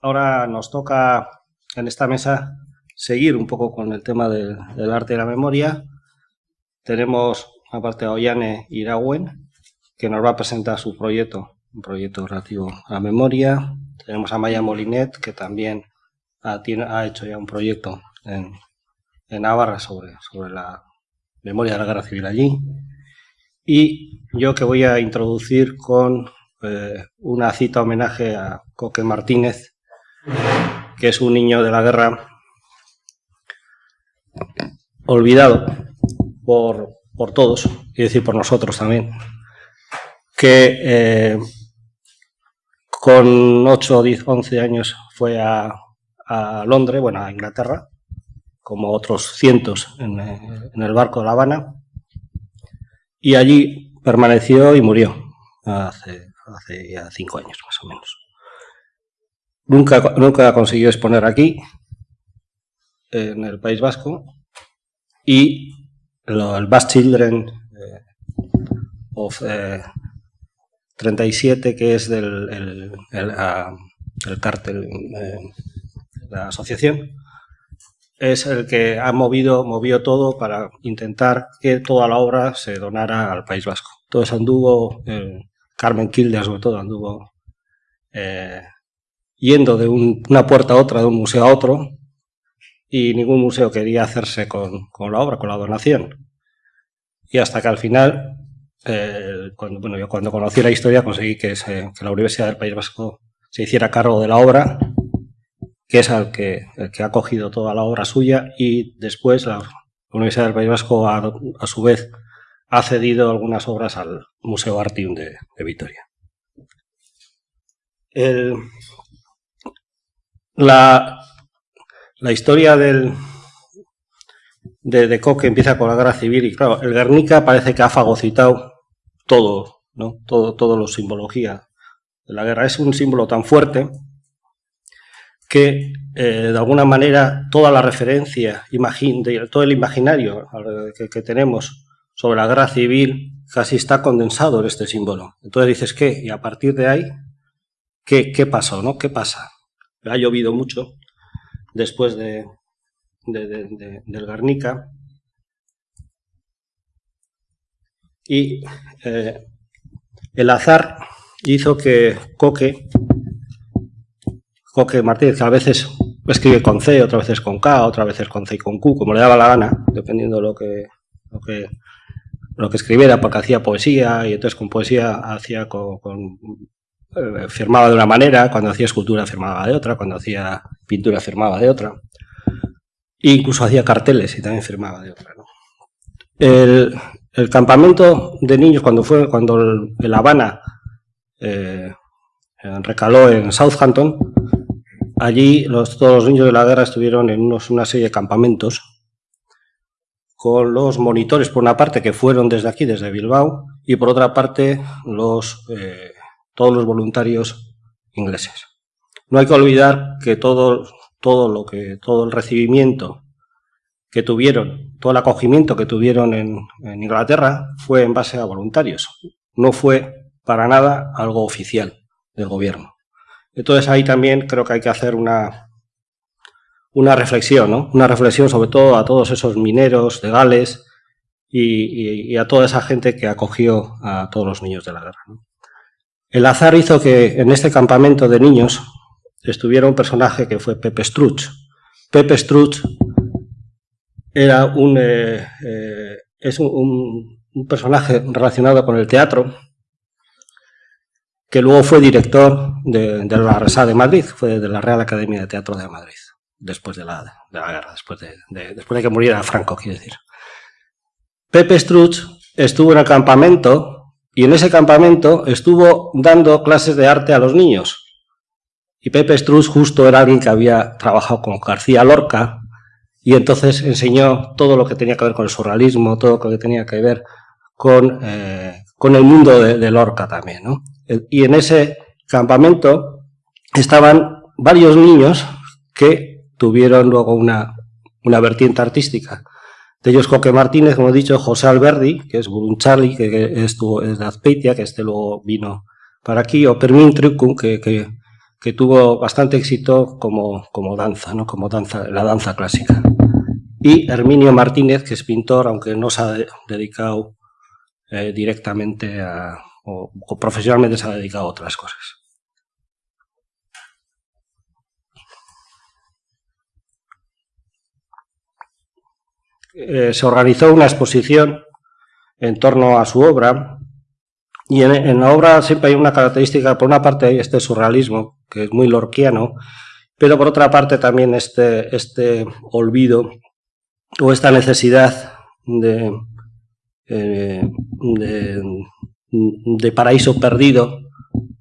Ahora nos toca en esta mesa seguir un poco con el tema del, arte y la memoria. Tenemos aparte a Ollane Iragüen, que nos va a presentar su proyecto, un proyecto relativo a la memoria. Tenemos a Maya Molinet, que también ha, hecho ya un proyecto en, Navarra sobre, sobre la memoria de la guerra civil allí. Y yo que voy a introducir con eh, una cita homenaje a Coque Martínez, que es un niño de la guerra olvidado por, por todos, y decir por nosotros también, que eh, con 8, 10, 11 años fue a, a, Londres, bueno, a Inglaterra, como otros cientos en, en el barco de La Habana, y allí permaneció y murió hace hace cinco años más o menos. Nunca, nunca consiguió exponer aquí, en el País Vasco, y el Basque Children eh, of 37, eh, que es del el, el, el cártel, eh, la asociación, es el que ha movido, movió todo para intentar que toda la obra se donara al País Vasco. Entonces anduvo Carmen Kilder sobre todo anduvo yendo de una puerta a otra, de un museo a otro, y ningún museo quería hacerse con, la obra, con la donación. Y hasta que al final, eh, cuando, bueno, yo cuando conocí la historia conseguí que, la Universidad del País Vasco se hiciera cargo de la obra, que es el que, el que ha cogido toda la obra suya, y después la Universidad del País Vasco a su vez ha cedido algunas obras al Museo Artium de, Vitoria. La, historia del, de, de Coque empieza con la guerra civil y claro, el Guernica parece que ha fagocitado todo, ¿no? todo, todo lo simbología de la guerra. Es un símbolo tan fuerte que eh, de alguna manera toda la referencia, todo el imaginario que tenemos sobre la guerra civil casi está condensado en este símbolo. Entonces dices, ¿qué? Y a partir de ahí, ¿qué, qué pasó? ¿no? ¿Qué pasa? Ha llovido mucho después de, del Guernica. Y eh, el azar hizo que Coque, Coque Martínez, que a veces escribe con C, otras veces con K, otras veces con C y con Q, como le daba la gana, dependiendo de lo que, lo que escribiera porque hacía poesía y entonces con poesía hacía con, firmaba de una manera, cuando hacía escultura firmaba de otra, cuando hacía pintura firmaba de otra. E incluso hacía carteles y también firmaba de otra. El, campamento de niños, cuando fue cuando el, Habana eh, recaló en Southampton, allí los, todos los niños de la guerra estuvieron en unos, una serie de campamentos con los monitores, por una parte, que fueron desde aquí, desde Bilbao, y por otra parte, los, eh, todos los voluntarios ingleses. No hay que olvidar que todo, todo, lo que, todo el recibimiento que tuvieron, todo el acogimiento que tuvieron en, Inglaterra fue en base a voluntarios. No fue para nada algo oficial del gobierno. Entonces ahí también creo que hay que hacer una, una reflexión, ¿no? Una reflexión sobre todo a todos esos mineros de Gales y, a toda esa gente que acogió a todos los niños de la guerra. El azar hizo que en este campamento de niños estuviera un personaje que fue Pepe Struch. Pepe Struch era un, eh, eh, es un, personaje relacionado con el teatro, que luego fue director de, de la RESA de Madrid, fue de la Real Academia de Teatro de Madrid después de la, guerra, después de, después de que muriera Franco, quiero decir. Pepe Struch estuvo en el campamento y en ese campamento estuvo dando clases de arte a los niños. Y Pepe Struch justo era alguien que había trabajado con García Lorca y entonces enseñó todo lo que tenía que ver con el surrealismo, todo lo que tenía que ver con, eh, el mundo de, Lorca también. ¿no? Y en ese campamento estaban varios niños que tuvieron luego una vertiente artística. De ellos Coque Martínez, como he dicho, José Alberdi, que es un Charlie, que estuvo en Azpeitia, que este luego vino para aquí, o Permín Trucum, que, que, que tuvo bastante éxito como, como danza, ¿no? como danza, la danza clásica. Y Herminio Martínez, que es pintor, aunque no se ha dedicado eh, directamente a, o, profesionalmente se ha dedicado a otras cosas. Eh, se organizó una exposición en torno a su obra y en, la obra siempre hay una característica, por una parte este surrealismo, que es muy lorquiano, pero por otra parte también este, este olvido o esta necesidad de, eh, de, paraíso perdido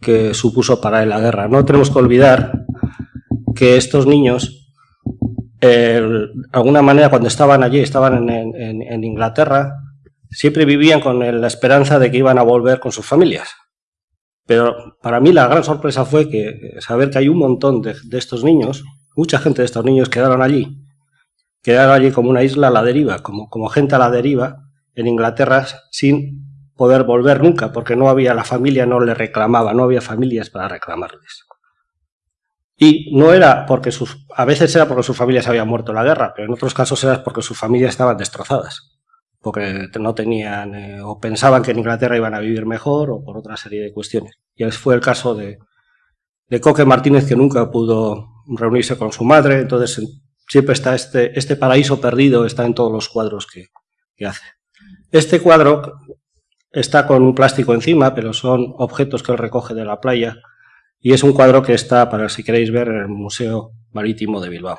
que supuso para él la guerra. No tenemos que olvidar que estos niños, de alguna manera, cuando estaban allí, estaban en, Inglaterra, siempre vivían con la esperanza de que iban a volver con sus familias. Pero para mí la gran sorpresa fue que saber que hay un montón de, de estos niños, mucha gente de estos niños quedaron allí, quedaron allí como una isla a la deriva, como, como gente a la deriva en Inglaterra sin poder volver nunca, porque no había, la familia no le reclamaba, no había familias para reclamarles. Y no era porque sus, a veces era porque sus familias habían muerto en la guerra, pero en otros casos era porque sus familias estaban destrozadas, porque no tenían, eh, o pensaban que en Inglaterra iban a vivir mejor, o por otra serie de cuestiones. Y ese fue el caso de, Coque Martínez, que nunca pudo reunirse con su madre, entonces siempre está este, este paraíso perdido, está en todos los cuadros que, que hace. Este cuadro está con un plástico encima, pero son objetos que él recoge de la playa y es un cuadro que está, para si queréis ver, en el Museo Marítimo de Bilbao.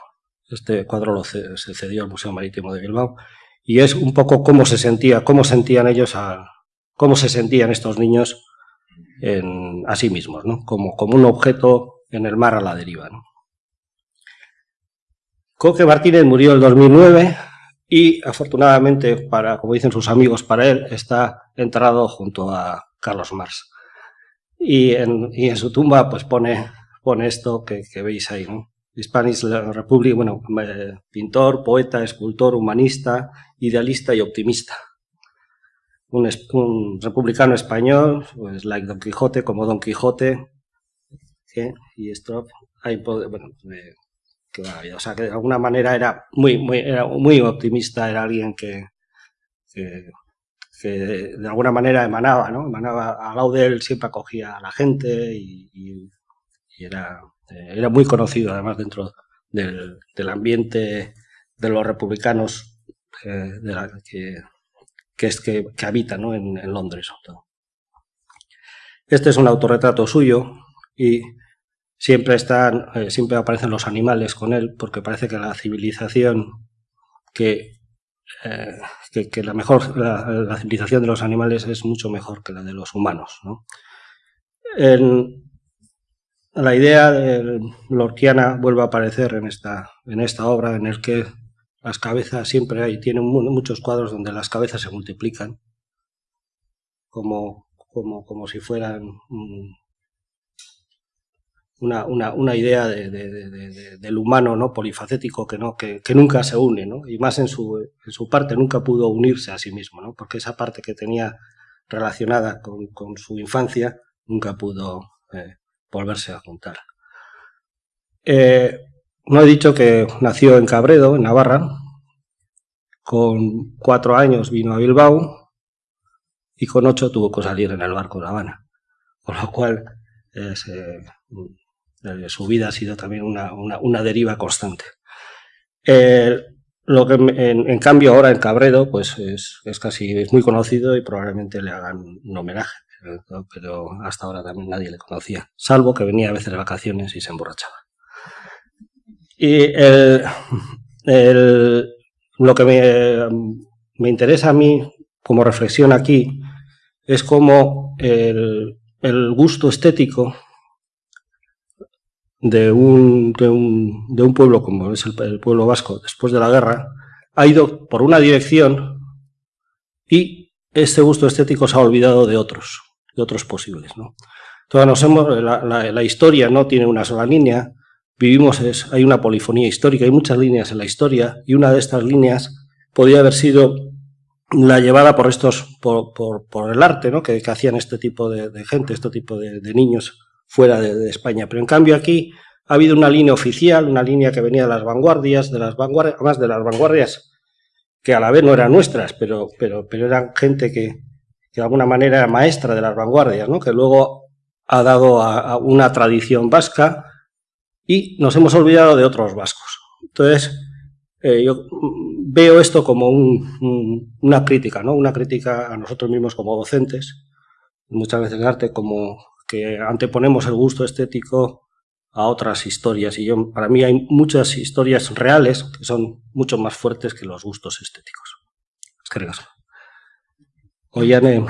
Este cuadro lo se cedió al Museo Marítimo de Bilbao y es un poco cómo se sentía, cómo sentían ellos, cómo se sentían estos niños en, a sí mismos, ¿no? como, un objeto en el mar a la deriva. Coque Martínez murió en 2009 y afortunadamente, para, como dicen sus amigos, para él está enterrado junto a Carlos Marx. Y en, y en su tumba pues pone, pone esto que, que veis ahí, ¿no? Spanish Republic, bueno, eh, pintor, poeta, escultor, humanista, idealista y optimista. Un, un, republicano español, pues like Don Quijote, como Don Quijote, ¿qué? y esto, hay, bueno, eh, o sea, que de alguna manera era muy, muy, era muy optimista, era alguien que, que, de alguna manera emanaba, ¿no? Emanaba, de él siempre acogía a la gente y, era, eh, era muy conocido además dentro del, del ambiente de los republicanos eh, que, que, es, que, que habita ¿no? en, Londres. Este es un autorretrato suyo y siempre están, eh, siempre aparecen los animales con él, porque parece que la civilización que, eh, que, la mejor, la, civilización de los animales es mucho mejor que la de los humanos. ¿no? En, la idea de Lorquiana vuelve a aparecer en esta, en esta obra, en el que las cabezas siempre hay, tiene muchos cuadros donde las cabezas se multiplican, como, como, como si fueran una, una, una idea de, de, del humano ¿no? polifacético que, ¿no? Que, que, nunca se une, ¿no? y más en su, en su parte nunca pudo unirse a sí mismo, ¿no? porque esa parte que tenía relacionada con, con su infancia nunca pudo eh, volverse a juntar. Eh, no he dicho que nació en Cabredo, en Navarra, con cuatro años vino a Bilbao y con ocho tuvo que salir en el barco de La Habana, con lo cual es, eh, su vida ha sido también una, una, deriva constante. Eh, lo que en, cambio ahora en Cabredo pues es, es, casi es muy conocido y probablemente le hagan un homenaje, pero, pero, hasta ahora también nadie le conocía, salvo que venía a veces de vacaciones y se emborrachaba. Y el, el, lo que me, me, interesa a mí como reflexión aquí es cómo el, el gusto estético de un, de un, de un pueblo como es el, pueblo vasco después de la guerra, ha ido por una dirección y este gusto estético se ha olvidado de otros, de otros posibles. ¿no? Entonces nos hemos, la, historia no tiene una sola línea, vivimos, es, hay una polifonía histórica, hay muchas líneas en la historia y una de estas líneas podría haber sido la llevada por estos, por, por, por el arte, ¿no? que, que hacían este tipo de, gente, este tipo de niños fuera de, España. Pero en cambio aquí ha habido una línea oficial, una línea que venía de las vanguardias, de las vanguardias, más de las vanguardias que a la vez no eran nuestras, pero, pero, pero eran gente que, que de alguna manera era maestra de las vanguardias, ¿no? que luego ha dado a, una tradición vasca y nos hemos olvidado de otros vascos. Entonces, eh, yo veo esto como una crítica, ¿no? una crítica a nosotros mismos como docentes, muchas veces en arte, como que anteponemos el gusto estético a otras historias. Y yo, para mí hay muchas historias reales que son mucho más fuertes que los gustos estéticos. Es que Oian,